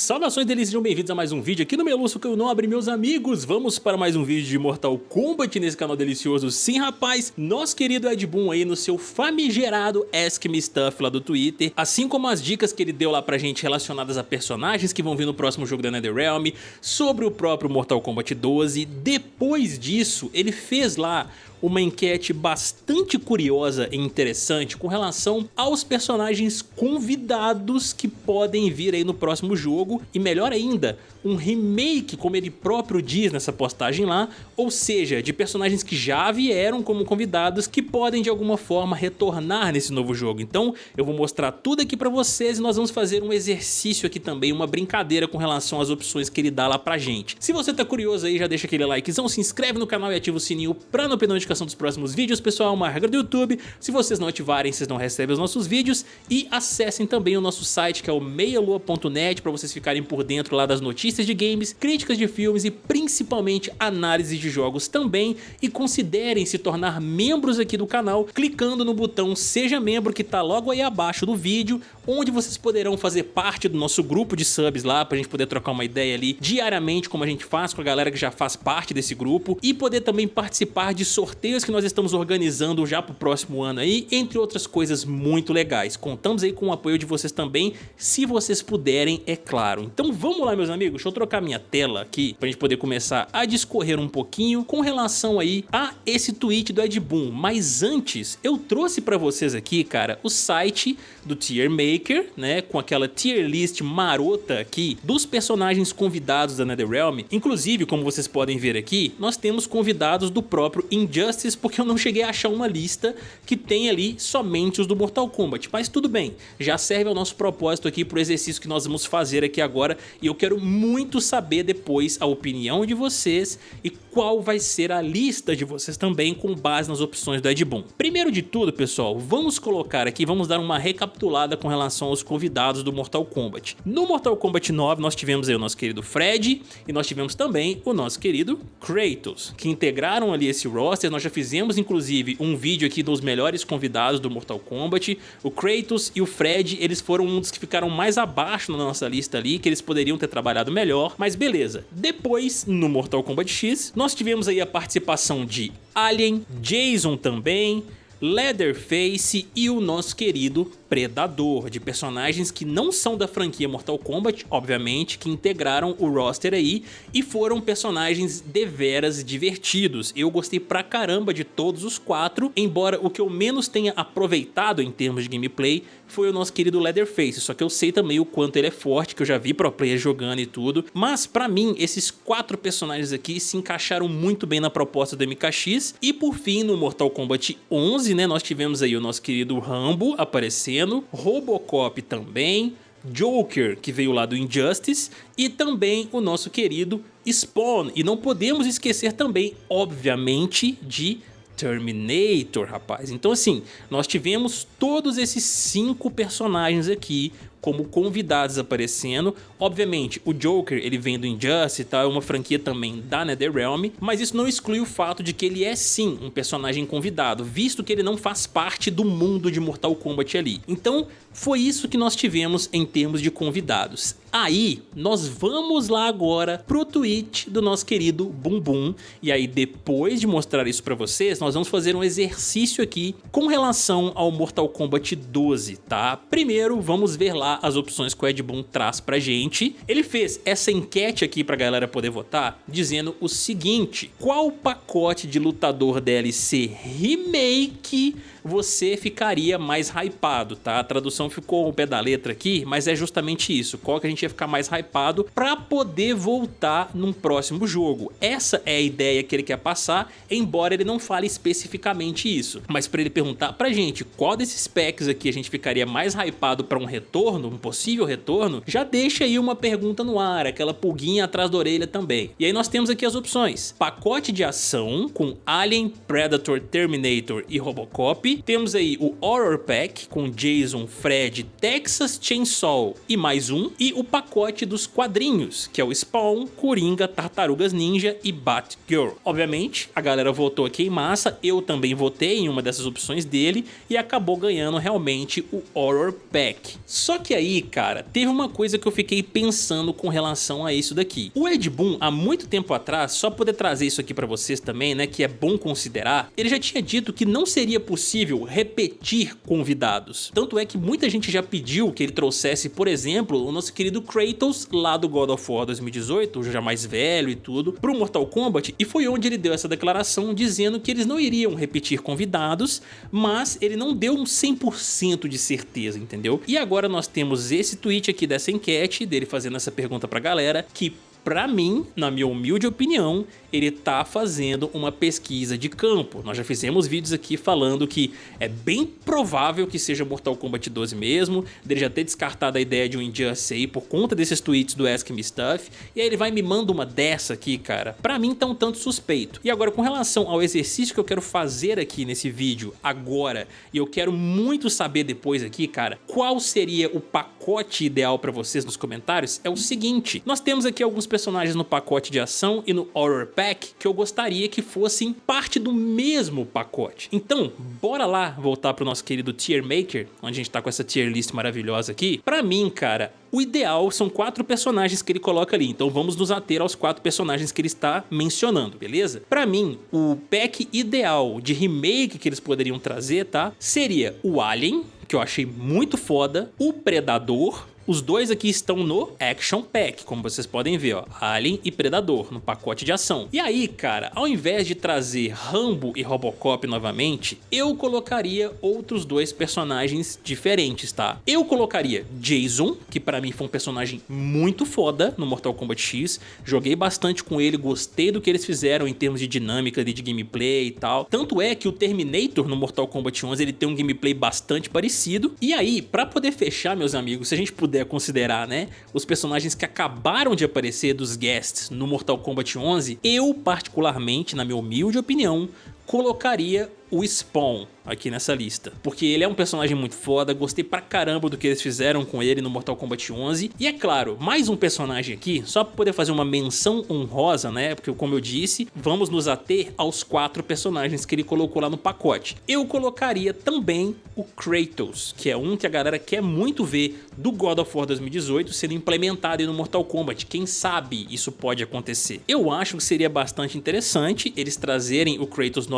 Saudações delícias, sejam bem-vindos a mais um vídeo aqui no Meluço que eu não abri meus amigos. Vamos para mais um vídeo de Mortal Kombat nesse canal delicioso. Sim rapaz, nosso querido Ed Boon aí no seu famigerado Ask Me Stuff lá do Twitter Assim como as dicas que ele deu lá pra gente relacionadas a personagens que vão vir no próximo jogo da NetherRealm Sobre o próprio Mortal Kombat 12 Depois disso, ele fez lá uma enquete bastante curiosa e interessante com relação aos personagens convidados que podem vir aí no próximo jogo e melhor ainda, um remake, como ele próprio diz nessa postagem lá, ou seja, de personagens que já vieram como convidados que podem de alguma forma retornar nesse novo jogo. Então eu vou mostrar tudo aqui pra vocês e nós vamos fazer um exercício aqui também, uma brincadeira com relação às opções que ele dá lá pra gente. Se você tá curioso aí, já deixa aquele likezão, se inscreve no canal e ativa o sininho pra não perder notificação dos próximos vídeos, pessoal, uma regra do YouTube. Se vocês não ativarem, vocês não recebem os nossos vídeos. E acessem também o nosso site que é o meialua.net para vocês ficarem por dentro lá das notícias de games, críticas de filmes e principalmente análises de jogos também. E considerem se tornar membros aqui do canal clicando no botão seja membro que tá logo aí abaixo do vídeo onde vocês poderão fazer parte do nosso grupo de subs lá pra gente poder trocar uma ideia ali diariamente como a gente faz com a galera que já faz parte desse grupo. E poder também participar de sorteios que nós estamos organizando já pro próximo ano aí, entre outras coisas muito legais. Contamos aí com o apoio de vocês também, se vocês puderem, é claro. Então vamos lá meus amigos, Deixa eu trocar minha tela aqui pra gente poder começar a discorrer um pouquinho com relação aí a esse tweet do Ed Boon. Mas antes, eu trouxe pra vocês aqui, cara, o site do Tier Maker, né, com aquela tier list marota aqui dos personagens convidados da NetherRealm. Inclusive, como vocês podem ver aqui, nós temos convidados do próprio Injustice, porque eu não cheguei a achar uma lista que tem ali somente os do Mortal Kombat. Mas tudo bem, já serve ao nosso propósito aqui pro exercício que nós vamos fazer aqui agora e eu quero muito muito saber depois a opinião de vocês e qual vai ser a lista de vocês também com base nas opções do Ed Boon. Primeiro de tudo, pessoal, vamos colocar aqui, vamos dar uma recapitulada com relação aos convidados do Mortal Kombat. No Mortal Kombat 9 nós tivemos aí o nosso querido Fred e nós tivemos também o nosso querido Kratos, que integraram ali esse roster, nós já fizemos inclusive um vídeo aqui dos melhores convidados do Mortal Kombat, o Kratos e o Fred, eles foram um dos que ficaram mais abaixo na nossa lista ali, que eles poderiam ter trabalhado melhor, mas beleza. Depois, no Mortal Kombat X, nós tivemos aí a participação de Alien, Jason também, Leatherface e o nosso querido Predador, de personagens que não são da franquia Mortal Kombat, obviamente, que integraram o roster aí e foram personagens deveras divertidos. Eu gostei pra caramba de todos os quatro, embora o que eu menos tenha aproveitado em termos de gameplay foi o nosso querido Leatherface, só que eu sei também o quanto ele é forte, que eu já vi pro player jogando e tudo, mas pra mim esses quatro personagens aqui se encaixaram muito bem na proposta do MKX e por fim no Mortal Kombat 11, né, nós tivemos aí o nosso querido Rambo aparecendo Robocop também, Joker, que veio lá do Injustice, e também o nosso querido Spawn. E não podemos esquecer também, obviamente, de Terminator, rapaz. Então assim, nós tivemos todos esses cinco personagens aqui como convidados aparecendo. Obviamente, o Joker, ele vem do Injustice e tal, é uma franquia também da NetherRealm, mas isso não exclui o fato de que ele é sim um personagem convidado, visto que ele não faz parte do mundo de Mortal Kombat ali. Então, foi isso que nós tivemos em termos de convidados. Aí, nós vamos lá agora pro tweet do nosso querido Bumbum, e aí depois de mostrar isso pra vocês, nós vamos fazer um exercício aqui com relação ao Mortal Kombat 12, tá? Primeiro, vamos ver lá as opções que o Ed Boon traz pra gente. Ele fez essa enquete aqui pra galera poder votar, dizendo o seguinte, qual pacote de lutador DLC remake você ficaria mais hypado, tá? A tradução ficou ao pé da letra aqui, mas é justamente isso. Qual que a gente ia ficar mais hypado pra poder voltar num próximo jogo. Essa é a ideia que ele quer passar, embora ele não fale especificamente isso. Mas pra ele perguntar pra gente qual desses packs aqui a gente ficaria mais hypado pra um retorno, um possível retorno, já deixa aí uma pergunta no ar, aquela pulguinha atrás da orelha também. E aí nós temos aqui as opções. Pacote de ação com Alien, Predator, Terminator e Robocop, temos aí o Horror Pack com Jason, Fred, Texas Chainsaw e mais um. E o pacote dos quadrinhos, que é o Spawn, Coringa, Tartarugas Ninja e Batgirl. Obviamente, a galera votou aqui em massa, eu também votei em uma dessas opções dele e acabou ganhando realmente o Horror Pack. Só que aí, cara, teve uma coisa que eu fiquei pensando com relação a isso daqui. O Ed Boon, há muito tempo atrás, só poder trazer isso aqui pra vocês também, né, que é bom considerar, ele já tinha dito que não seria possível repetir convidados. Tanto é que muita gente já pediu que ele trouxesse, por exemplo, o nosso querido Kratos lá do God of War 2018, já mais velho e tudo, pro Mortal Kombat, e foi onde ele deu essa declaração dizendo que eles não iriam repetir convidados, mas ele não deu um 100% de certeza, entendeu? E agora nós temos esse tweet aqui dessa enquete, dele fazendo essa pergunta pra galera, que Pra mim, na minha humilde opinião, ele tá fazendo uma pesquisa de campo. Nós já fizemos vídeos aqui falando que é bem provável que seja Mortal Kombat 12 mesmo, dele já ter descartado a ideia de um Injustice por conta desses tweets do Ask Me Stuff, e aí ele vai me manda uma dessa aqui, cara. Pra mim tá um tanto suspeito. E agora, com relação ao exercício que eu quero fazer aqui nesse vídeo agora, e eu quero muito saber depois aqui, cara, qual seria o pacote ideal pra vocês nos comentários, é o seguinte, nós temos aqui alguns personagens no pacote de ação e no Horror Pack que eu gostaria que fossem parte do mesmo pacote. Então, bora lá voltar pro nosso querido Tier Maker, onde a gente tá com essa tier list maravilhosa aqui. Pra mim, cara, o ideal são quatro personagens que ele coloca ali, então vamos nos ater aos quatro personagens que ele está mencionando, beleza? Pra mim, o pack ideal de remake que eles poderiam trazer, tá? Seria o Alien, que eu achei muito foda, o Predador, os dois aqui estão no Action Pack, como vocês podem ver, ó, Alien e Predador, no pacote de ação. E aí, cara, ao invés de trazer Rambo e Robocop novamente, eu colocaria outros dois personagens diferentes, tá? Eu colocaria Jason, que pra mim foi um personagem muito foda no Mortal Kombat X, joguei bastante com ele, gostei do que eles fizeram em termos de dinâmica, de gameplay e tal. Tanto é que o Terminator no Mortal Kombat 11 ele tem um gameplay bastante parecido. E aí, pra poder fechar, meus amigos, se a gente puder puder considerar, né, os personagens que acabaram de aparecer dos guests no Mortal Kombat 11, eu particularmente, na minha humilde opinião, colocaria o Spawn aqui nessa lista, porque ele é um personagem muito foda, gostei pra caramba do que eles fizeram com ele no Mortal Kombat 11, e é claro, mais um personagem aqui, só pra poder fazer uma menção honrosa, né, porque como eu disse, vamos nos ater aos quatro personagens que ele colocou lá no pacote. Eu colocaria também o Kratos, que é um que a galera quer muito ver do God of War 2018 sendo implementado no Mortal Kombat, quem sabe isso pode acontecer. Eu acho que seria bastante interessante eles trazerem o Kratos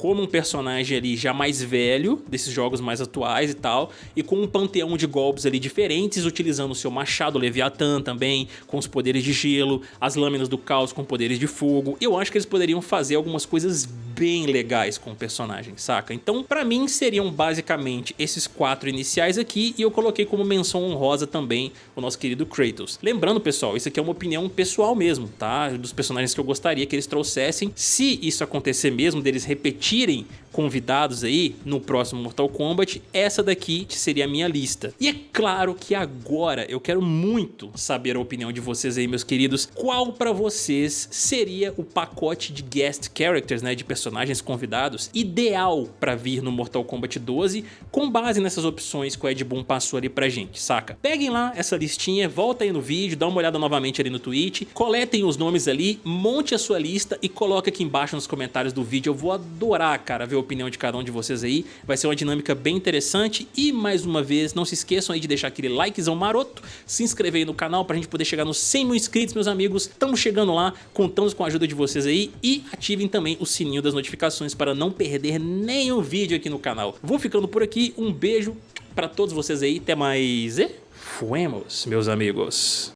como um personagem ali já mais velho, desses jogos mais atuais e tal, e com um panteão de golpes ali diferentes, utilizando o seu machado Leviathan também, com os poderes de gelo, as lâminas do caos com poderes de fogo. Eu acho que eles poderiam fazer algumas coisas bem legais com o personagem, saca? Então, pra mim, seriam basicamente esses quatro iniciais aqui, e eu coloquei como menção honrosa também o nosso querido Kratos. Lembrando, pessoal, isso aqui é uma opinião pessoal mesmo, tá? Dos personagens que eu gostaria que eles trouxessem. Se isso acontecer mesmo, deles repetir repetirem convidados aí no próximo Mortal Kombat, essa daqui seria a minha lista. E é claro que agora eu quero muito saber a opinião de vocês aí, meus queridos. Qual para vocês seria o pacote de guest characters, né, de personagens convidados, ideal para vir no Mortal Kombat 12, com base nessas opções que o Ed Boon passou ali pra gente, saca? Peguem lá essa listinha, volta aí no vídeo, dá uma olhada novamente ali no tweet, coletem os nomes ali, monte a sua lista e coloque aqui embaixo nos comentários do vídeo. Eu vou adorar, cara, ver a opinião de cada um de vocês aí. Vai ser uma dinâmica bem interessante e mais uma vez, não se esqueçam aí de deixar aquele likezão maroto, se inscrever aí no canal pra gente poder chegar nos 100 mil inscritos, meus amigos. Estamos chegando lá, contamos com a ajuda de vocês aí e ativem também o sininho das notificações para não perder nenhum vídeo aqui no canal. Vou ficando por aqui, um beijo pra todos vocês aí, até mais e fuemos, meus amigos.